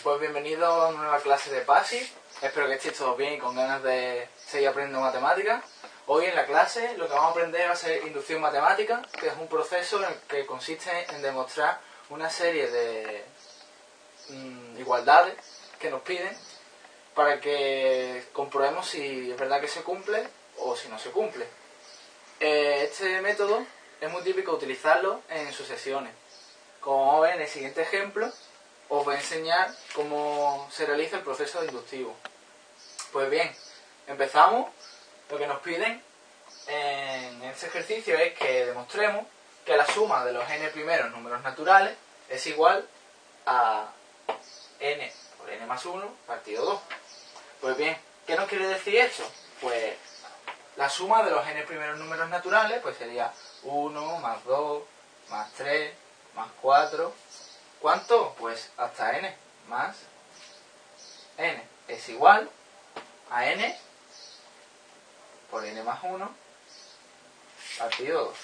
pues bienvenido a una nueva clase de PASI. Espero que estéis todos bien y con ganas de seguir aprendiendo matemáticas. Hoy en la clase lo que vamos a aprender va a ser inducción matemática, que es un proceso en el que consiste en demostrar una serie de mm, igualdades que nos piden para que comprobemos si es verdad que se cumple o si no se cumple. Eh, este método es muy típico utilizarlo en sucesiones. Como ver en el siguiente ejemplo, os voy a enseñar cómo se realiza el proceso inductivo. Pues bien, empezamos. Lo que nos piden en este ejercicio es que demostremos que la suma de los n primeros números naturales es igual a n por n más 1 partido 2. Pues bien, ¿qué nos quiere decir esto? Pues la suma de los n primeros números naturales pues sería 1 más 2 más 3 más 4. ¿Cuánto? Pues hasta n más n es igual a n por n más 1 partido 2.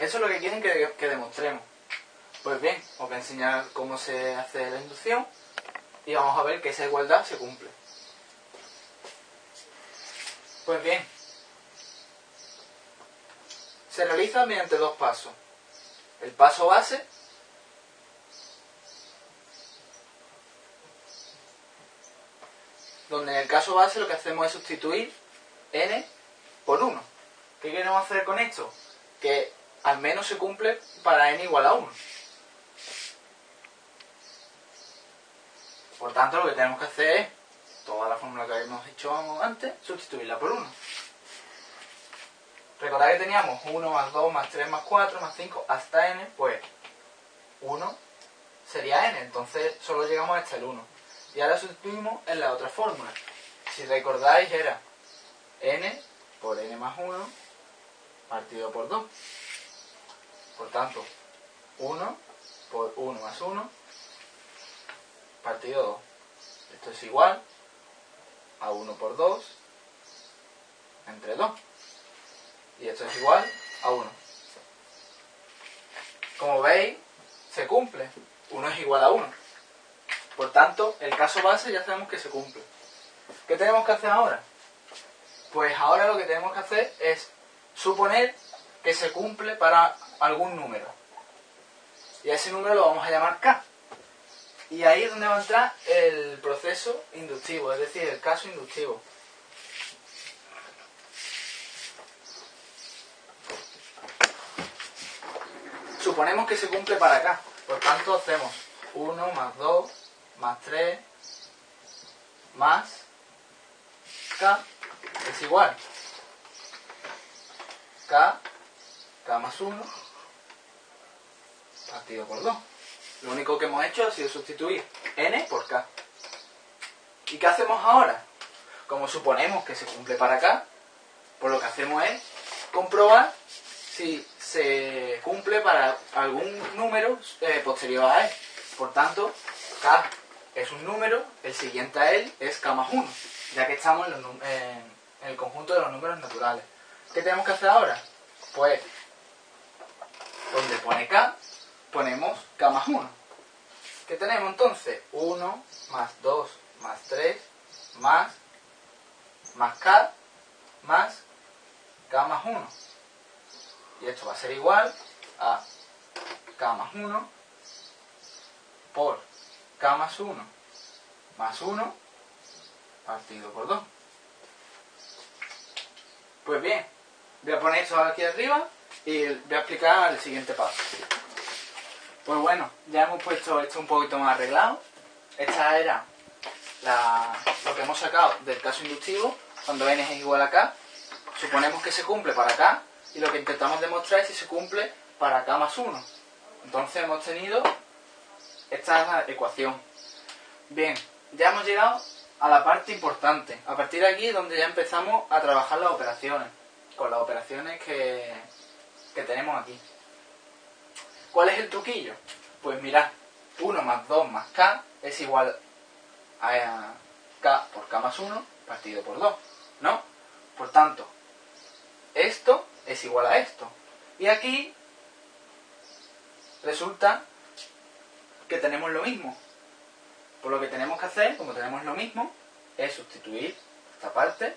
Eso es lo que quieren que, que demostremos. Pues bien, os voy a enseñar cómo se hace la inducción y vamos a ver que esa igualdad se cumple. Pues bien, se realiza mediante dos pasos. El paso base, donde en el caso base lo que hacemos es sustituir n por 1. ¿Qué queremos hacer con esto? Que al menos se cumple para n igual a 1. Por tanto, lo que tenemos que hacer es, toda la fórmula que habíamos hecho antes, sustituirla por 1. Recordad que teníamos 1 más 2 más 3 más 4 más 5 hasta n, pues 1 sería n, entonces solo llegamos hasta el 1. Y ahora sustituimos en la otra fórmula. Si recordáis era n por n más 1 partido por 2. Por tanto, 1 por 1 más 1 partido 2. Esto es igual a 1 por 2 entre 2 y esto es igual a 1. Como veis, se cumple. 1 es igual a 1. Por tanto, el caso base ya sabemos que se cumple. ¿Qué tenemos que hacer ahora? Pues ahora lo que tenemos que hacer es suponer que se cumple para algún número. Y a ese número lo vamos a llamar K. Y ahí es donde va a entrar el proceso inductivo, es decir, el caso inductivo. suponemos que se cumple para acá. Por tanto, hacemos 1 más 2 más 3 más k es igual. k, k más 1 partido por 2. Lo único que hemos hecho ha sido sustituir n por k. ¿Y qué hacemos ahora? Como suponemos que se cumple para acá, pues lo que hacemos es comprobar si se cumple para algún número eh, posterior a él. Por tanto, k es un número, el siguiente a él es k más 1, ya que estamos en, en el conjunto de los números naturales. ¿Qué tenemos que hacer ahora? Pues, donde pone k, ponemos k más 1. ¿Qué tenemos entonces? 1 más 2 más 3 más más k más k más 1 y esto va a ser igual a k más 1 por k más 1 más 1 partido por 2. Pues bien, voy a poner esto aquí arriba y voy a explicar el siguiente paso. Pues bueno, ya hemos puesto esto un poquito más arreglado. Esta era lo que hemos sacado del caso inductivo, cuando n es igual a k. Suponemos que se cumple para k y lo que intentamos demostrar es si se cumple para k más 1. Entonces hemos tenido esta ecuación. Bien, ya hemos llegado a la parte importante. A partir de aquí es donde ya empezamos a trabajar las operaciones, con las operaciones que, que tenemos aquí. ¿Cuál es el truquillo? Pues mirad, 1 más 2 más k es igual a k por k más 1 partido por 2, ¿no? Por tanto, esto es igual a esto. Y aquí resulta que tenemos lo mismo. Pues lo que tenemos que hacer, como tenemos lo mismo, es sustituir esta parte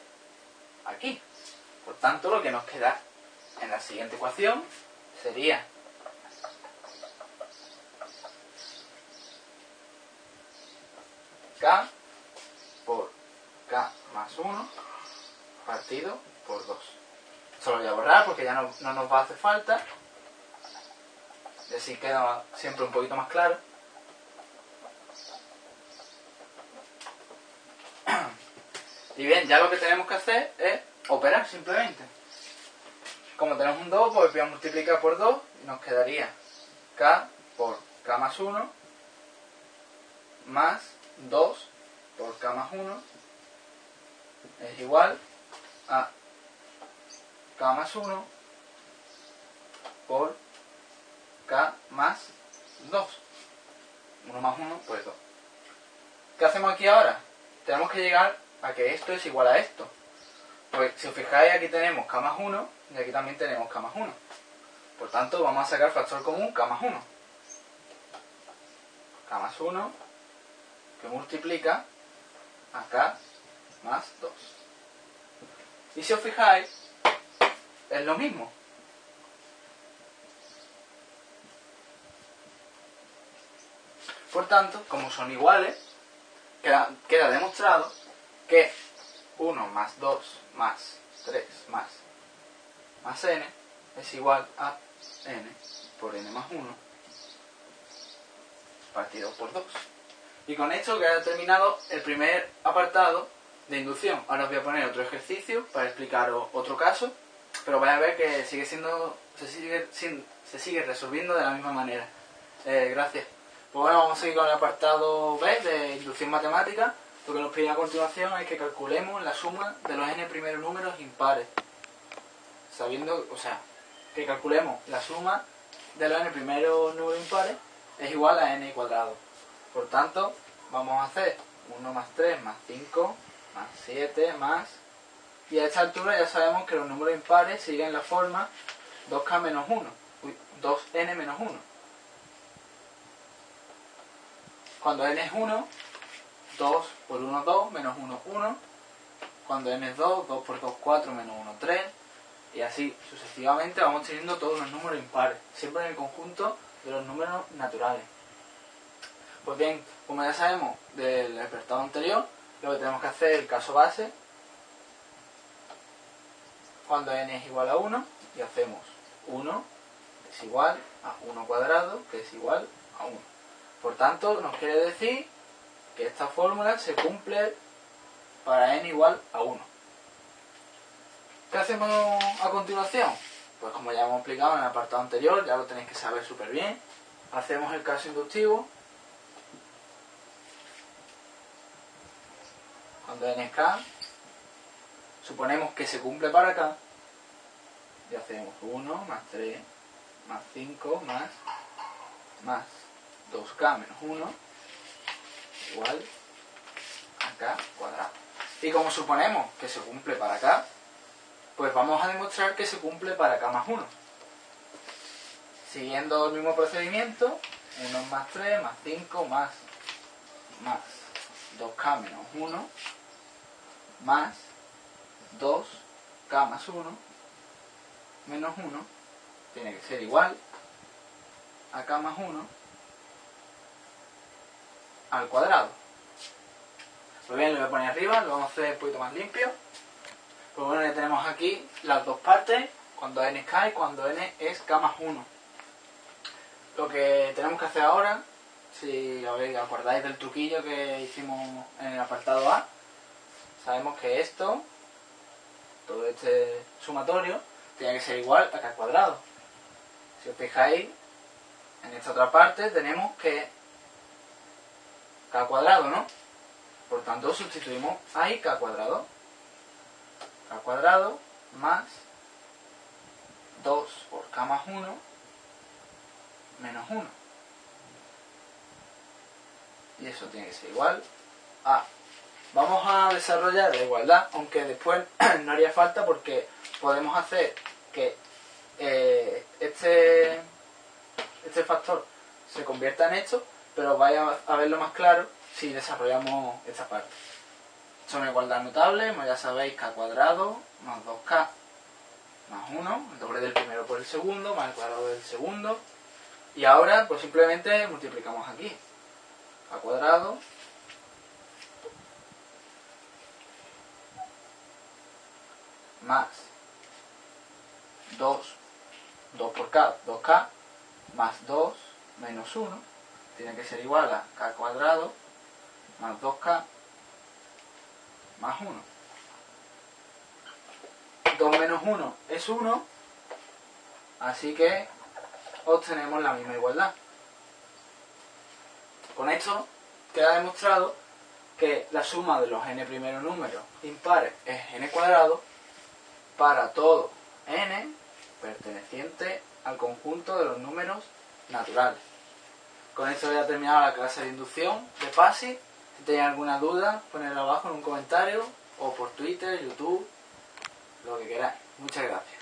aquí. Por tanto, lo que nos queda en la siguiente ecuación sería K por K más 1 partido por 2. Esto lo voy a borrar porque ya no, no nos va a hacer falta. Y así queda siempre un poquito más claro. Y bien, ya lo que tenemos que hacer es operar simplemente. Como tenemos un 2, pues voy a multiplicar por 2 y nos quedaría k por k más 1 más 2 por k más 1 es igual a k más 1 por k más 2. 1 más 1, pues 2. ¿Qué hacemos aquí ahora? Tenemos que llegar a que esto es igual a esto. Pues si os fijáis aquí tenemos k más 1 y aquí también tenemos k más 1. Por tanto vamos a sacar factor común k más 1. k más 1 que multiplica a k más 2. Y si os fijáis, es lo mismo. Por tanto, como son iguales, queda, queda demostrado que 1 más 2 más 3 más, más n es igual a n por n más 1 partido por 2. Y con esto queda terminado el primer apartado de inducción. Ahora os voy a poner otro ejercicio para explicaros otro caso, pero vais a ver que sigue siendo, se sigue, se sigue resolviendo de la misma manera. Eh, gracias. Pues bueno, vamos a seguir con el apartado B de inducción matemática. Lo que nos pide a continuación es que calculemos la suma de los n primeros números impares. Sabiendo, o sea, que calculemos la suma de los n primeros números impares es igual a n cuadrado. Por tanto, vamos a hacer 1 más 3 más 5 más 7 más... Y a esta altura ya sabemos que los números impares siguen la forma 2k menos 1, 2n menos 1. Cuando n es 1, 2 por 1, 2, menos 1, 1. Cuando n es 2, 2 por 2, 4, menos 1, 3. Y así sucesivamente vamos teniendo todos los números impares, siempre en el conjunto de los números naturales. Pues bien, como ya sabemos del apartado anterior, lo que tenemos que hacer es el caso base cuando n es igual a 1 y hacemos 1 es igual a 1 cuadrado que es igual a 1. Por tanto, nos quiere decir que esta fórmula se cumple para n igual a 1. ¿Qué hacemos a continuación? Pues como ya hemos explicado en el apartado anterior, ya lo tenéis que saber súper bien. Hacemos el caso inductivo. Cuando n es k, suponemos que se cumple para k. Y hacemos 1 más 3 más 5 más más 2k menos 1 igual a k cuadrado. Y como suponemos que se cumple para k, pues vamos a demostrar que se cumple para k más 1. Siguiendo el mismo procedimiento, 1 más 3 más 5 más, más 2k menos 1 más 2k más 1 menos 1 tiene que ser igual a k más 1 al cuadrado. Pues bien, lo voy a poner arriba, lo vamos a hacer un poquito más limpio. Pues bueno, ya tenemos aquí las dos partes, cuando n es k y cuando n es k más 1. Lo que tenemos que hacer ahora, si os acordáis del truquillo que hicimos en el apartado A, sabemos que esto, todo este sumatorio, tiene que ser igual a k al cuadrado. Si os fijáis, en esta otra parte tenemos que k cuadrado, ¿no? Por tanto, sustituimos ahí k cuadrado. k cuadrado más 2 por k más 1 menos 1. Y eso tiene que ser igual a... Vamos a desarrollar la igualdad, aunque después no haría falta porque podemos hacer que eh, este, este factor se convierta en esto pero vaya a verlo más claro si desarrollamos esta parte. Son igualdad notable, ya sabéis, k cuadrado más 2k más 1, el doble del primero por el segundo, más el cuadrado del segundo. Y ahora, pues simplemente multiplicamos aquí. k cuadrado más 2, 2 por k, 2k, más 2 menos 1, tiene que ser igual a k cuadrado más 2k más 1. 2 menos 1 es 1, así que obtenemos la misma igualdad. Con esto queda demostrado que la suma de los n primeros números impares es n cuadrado para todo n perteneciente al conjunto de los números naturales. Con esto voy a terminar la clase de inducción de PASI. Si tenéis alguna duda, ponedla abajo en un comentario o por Twitter, YouTube, lo que queráis. Muchas gracias.